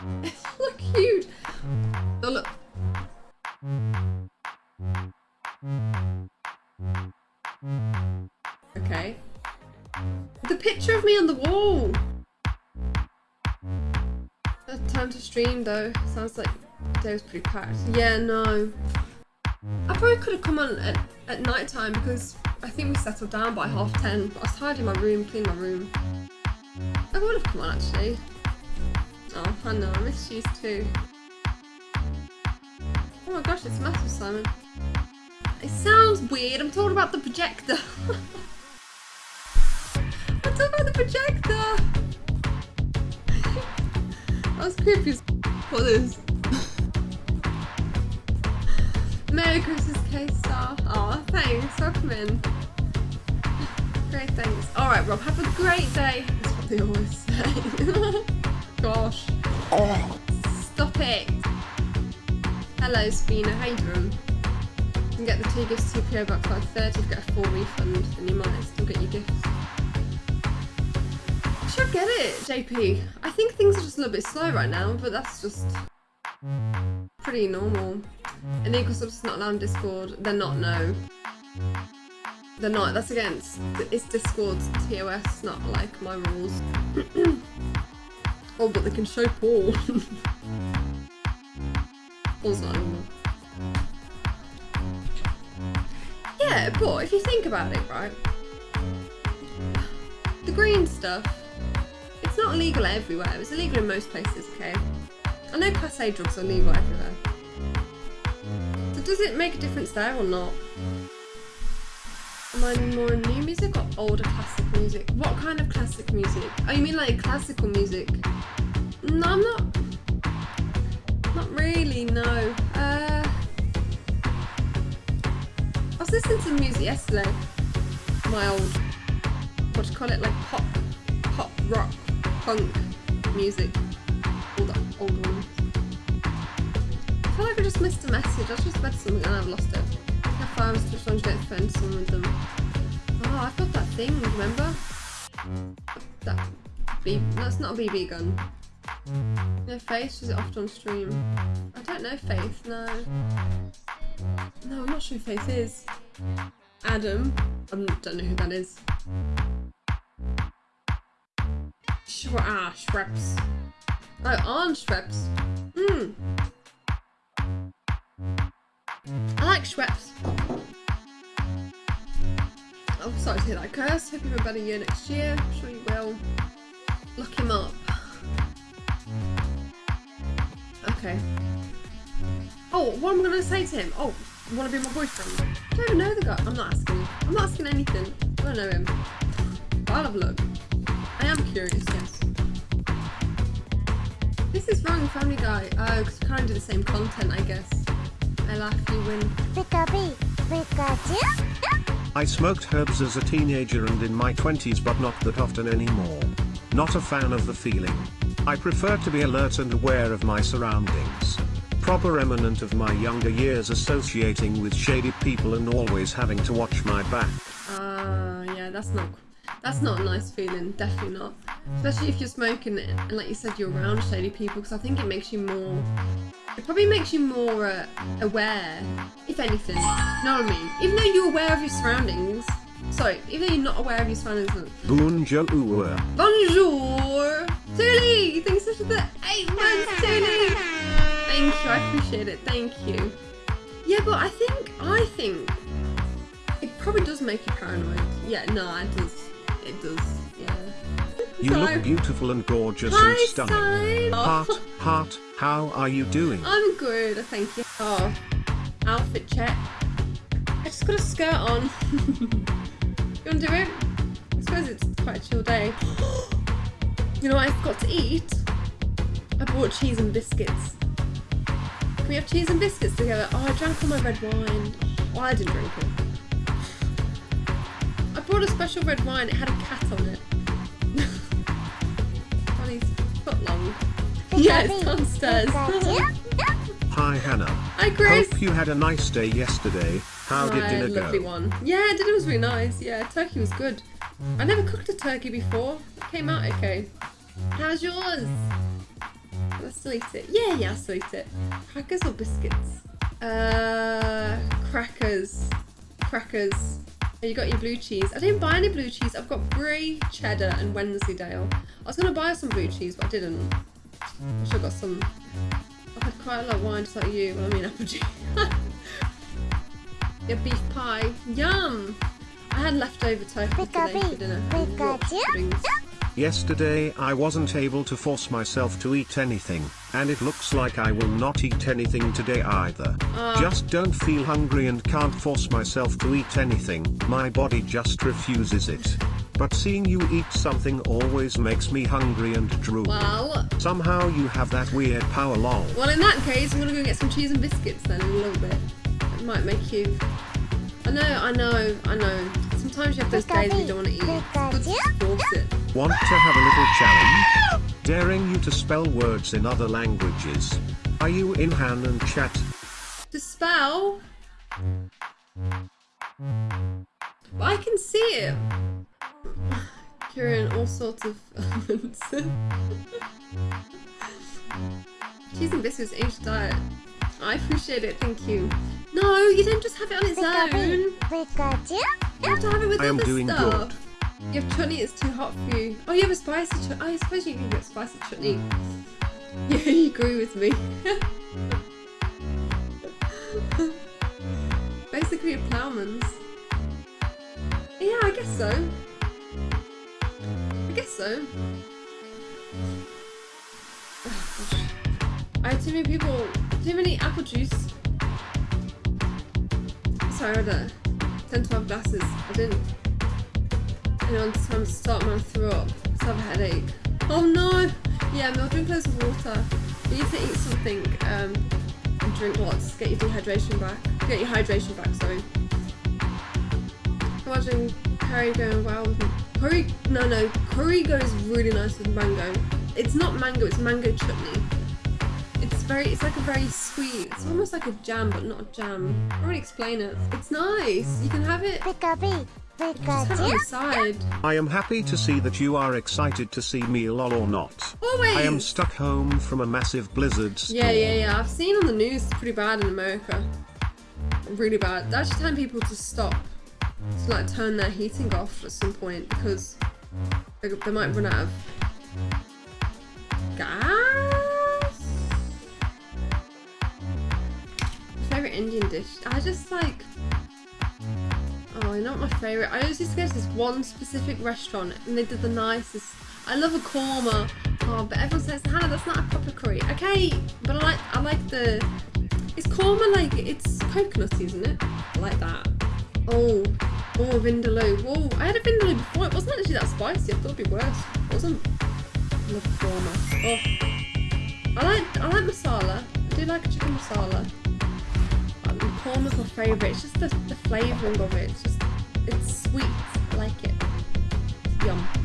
look cute. Oh look. Okay. The picture of me on the wall. Time to stream though. Sounds like day was pretty packed. Yeah, no. I probably could have come on at, at night time because I think we settled down by half ten. But I was tired in my room, cleaning my room. I would have come on actually. Oh, I know, I miss you too. Oh my gosh, it's massive, Simon. It sounds weird, I'm talking about the projector. I'm talking about the projector. That's creepy as What is? Merry Christmas, K-Star. Aw, thanks, welcome in. Great, thanks. Alright, Rob, have a great day. That's what they always say. Gosh. Stop it. Hello, Spina. How you doing? You can get the two gifts TPO back 530 if you get a full refund, then you might still get your gifts. I should get it, JP. I think things are just a little bit slow right now, but that's just pretty normal. And equal just not allowed Discord, they're not, no. They're not, that's against, it's Discord's TOS, not like my rules. oh, but they can show not normal. Yeah, but if you think about it, right? The green stuff, it's not illegal everywhere. It's illegal in most places, okay? I know Class A drugs are legal everywhere. So does it make a difference there or not? I more new music or older classic music? What kind of classic music? Oh, you mean like classical music? No, I'm not. Not really, no. Uh, I was listening to music yesterday. My old, what do you call it, like pop, pop, rock, punk music. All the old ones. I feel like I just missed a message. I just read something and I've lost it. I was switched on to get some with them. I've got that thing, remember? That B that's not a BB gun. No Faith, is it oft on stream? I don't know Faith, no. No, I'm not sure who Faith is. Adam. I don't know who that is. Sh ah, Shreps. Oh, on Shreps. Hmm. I like Schweppes. Oh, sorry to hear that curse. Hope you have a better year next year. I'm sure you will. Look him up. Okay. Oh, what am I going to say to him? Oh, want to be my boyfriend? I don't even know the guy. I'm not asking. I'm not asking anything. I don't know him. I'll have a look. I am curious, yes. This is wrong, Family Guy. Oh, because we kind of do the same content, I guess. I laugh, you win. Pikachu. I smoked herbs as a teenager and in my 20s but not that often anymore. Not a fan of the feeling. I prefer to be alert and aware of my surroundings. Proper eminent of my younger years associating with shady people and always having to watch my back. Ah, uh, yeah, that's not that's not a nice feeling, definitely not. Especially if you're smoking it and like you said you're around shady people because I think it makes you more it probably makes you more uh, aware, if anything. You know what I mean? Even though you're aware of your surroundings, sorry, even though you're not aware of your surroundings. Bonjour. Bonjour. Tuli, thanks for the eight months, Tuli. Thank you, I appreciate it. Thank you. Yeah, but I think, I think it probably does make you paranoid. Yeah, no, it does. It does. Yeah. You look beautiful and gorgeous Hi, and stunning. Sign. Heart, heart, how are you doing? I'm good, thank you. Oh, outfit check. I just got a skirt on. you wanna do it? I suppose it's quite a chill day. you know what I forgot to eat? I bought cheese and biscuits. Can we have cheese and biscuits together? Oh, I drank all my red wine. Well, I didn't drink it. I brought a special red wine. It had a cat on it. Yeah, it's downstairs. Hi Hannah. Hi Chris. Hope you had a nice day yesterday. How did dinner lovely go? one. Yeah, dinner was really nice. Yeah, turkey was good. I never cooked a turkey before. It came out okay. How's yours? I still eat it. Yeah, yeah, I still eat it. Crackers or biscuits? Uh, crackers. Crackers. Oh, you got your blue cheese. I didn't buy any blue cheese. I've got brie, cheddar, and Wensleydale. I was gonna buy some blue cheese, but I didn't. I should have got some. I've had quite a lot of wine, just like you. Well, I mean, apple juice. your beef pie. Yum! I had leftover tofu today for dinner. and Yorkshire puddings. Yesterday I wasn't able to force myself to eat anything, and it looks like I will not eat anything today either. Ah. Just don't feel hungry and can't force myself to eat anything, my body just refuses it. But seeing you eat something always makes me hungry and drool. Well, Somehow you have that weird power lol. Well, in that case, I'm gonna go get some cheese and biscuits then in a little bit. It might make you. I know, I know, I know. Sometimes you have those days where you don't want to eat. It's good to force it. Want to have a little challenge? Daring you to spell words in other languages. Are you in Han and chat? To spell. But I can see it. Curing all mm. sorts of elements. cheese and biscuits, aged diet. I appreciate it, thank you. No, you don't just have it on its own. Pikachu. You have to have it with I am other doing stuff. good. You have chutney, it's too hot for you. Oh, you have a spicy chutney. I suppose you can get spicy chutney. Yeah, you agree with me. Basically, a ploughman's. Yeah, I guess so. I guess so. I had too many people, too many apple juice. Sorry, I had uh, 10 12 glasses. I didn't. You know, time to start my throw up. So I have a headache. Oh no! Yeah, I'll drink loads of water. You need to eat something um, and drink lots. Get your dehydration back. Get your hydration back, sorry. Imagine curry going well with curry. No, no, curry goes really nice with mango. It's not mango, it's mango chutney. It's very, it's like a very sweet. It's almost like a jam, but not a jam. I can't explain it. It's nice. You can have it. Pikachu. Just have it on Pikachu. the side. I am happy to see that you are excited to see me lol or not. Always. I am stuck home from a massive blizzard storm. Yeah, yeah, yeah. I've seen on the news it's pretty bad in America. Really bad. They're actually telling people to stop, to like turn their heating off at some point because they, they might run out of gas. Favorite Indian dish? I just like. Oh, what my favorite? I always used to go to this one specific restaurant and they did the nicest. I love a korma. Oh, but everyone says, Hannah, that's not a proper curry. Okay, but I like I like the. It's korma like it's coconutty, isn't it? I like that. Oh, oh, vindaloo. Whoa, I had a vindaloo before. It wasn't actually that spicy. I thought it'd be worse. It wasn't. I love. Oh, I like I like masala. I do like a chicken masala. Um, Korma's my favourite. It's just the, the flavouring of it. It's just it's sweet. I like it. It's yum.